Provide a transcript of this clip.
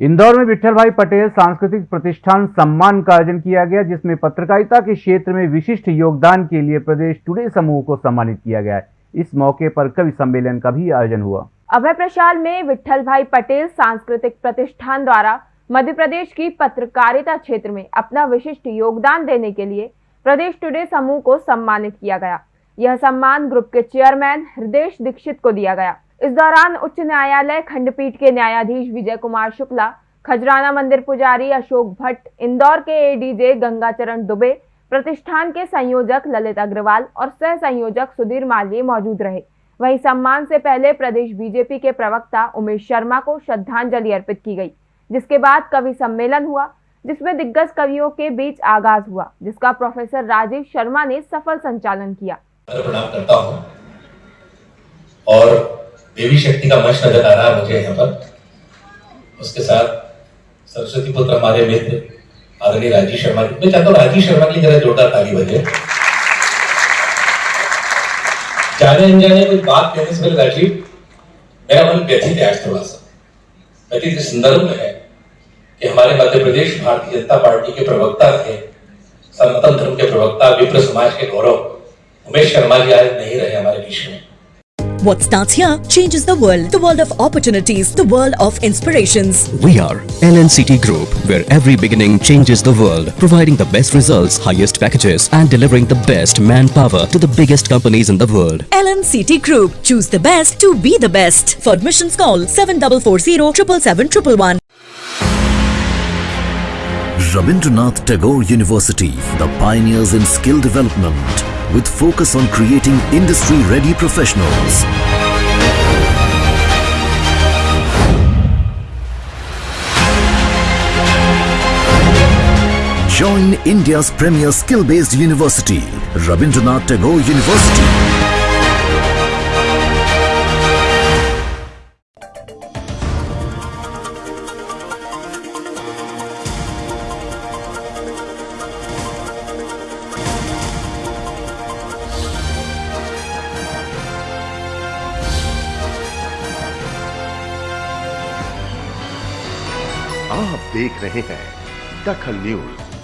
इंदौर में विठल भाई पटेल सांस्कृतिक प्रतिष्ठान सम्मान का आयोजन किया गया, जिसमें पत्रकारिता के क्षेत्र में विशिष्ट योगदान के लिए प्रदेश टुडे समूह को सम्मानित किया गया। इस मौके पर कवि सम्मेलन का भी आयोजन हुआ। अभय प्रशाल में विठल भाई पटेल सांस्कृतिक प्रतिष्ठान द्वारा मध्य प्रदेश की पत्रकारिता क्षेत्र में अपना विशिष्ट योगदान देने के लिए प्रदेश टुडे समूह को सम्मानित किया गया। यह सम्मान ग्रुप के चेयरमैन हृदय दीक्षित को दिया गया। इस दौरान उच्च न्यायालय खंडपीठ के न्यायाधीश विजय कुमार शुक्ला, खजराना मंदिर पुजारी अशोक भट्ट, इंदौर के एडीजे गंगाचरण दुबे, प्रतिष्ठान के संयोजक ललित अग्रवाल और सह संयोजक सुधीर मालवीय मौजूद रहे। वहीं सम्मान से पहले प्रदेश बीजेपी के प्रवक्ता उमेश शर्मा को श्रद्धांजलि अर्पित की गई, जिसके बाद कवि सम्मेलन हुआ, जिसमें दिग्गज कवियों के बीच आगाज़ हुआ, जिसका प्रोफेसर राजीव शर्मा ने सफल संचालन किया। और देवी शक्ति का मंच नज़र आ रहा है मुझे यहाँ पर। उसके साथ सरस्वती पुत्र हमारे मित्र, आदरणीय राजीव शर्मा मैं चाहता हूँ राजीव शर्मा की जरा जोरदार ताली बजे जाने अनजाने कोई बात कहने से पहले राजीव, मेरा मन व्यथित है आज थोड़ा सा। व्यथित इस संदर्भ में है कि हमारे मध्य प्रदेश भारतीय जनता पार्टी के प्रवक्ता थे, सनातन धर्म के प्रवक्ता, विप्र समाज के गौरव उमेश शर्मा जी आज नहीं रहे हमारे बीच में What starts here changes the world. The world of opportunities. The world of inspirations. We are LNCT Group, where every beginning changes the world, providing the best results, highest packages, and delivering the best manpower to the biggest companies in the world. LNCT Group. Choose the best to be the best. For admissions, call 7440 777 Rabindranath Tagore University, the pioneers in skill development, with focus on creating industry-ready professionals. Join India's premier skill-based university, Rabindranath Tagore University. आप देख रहे हैं दखल news.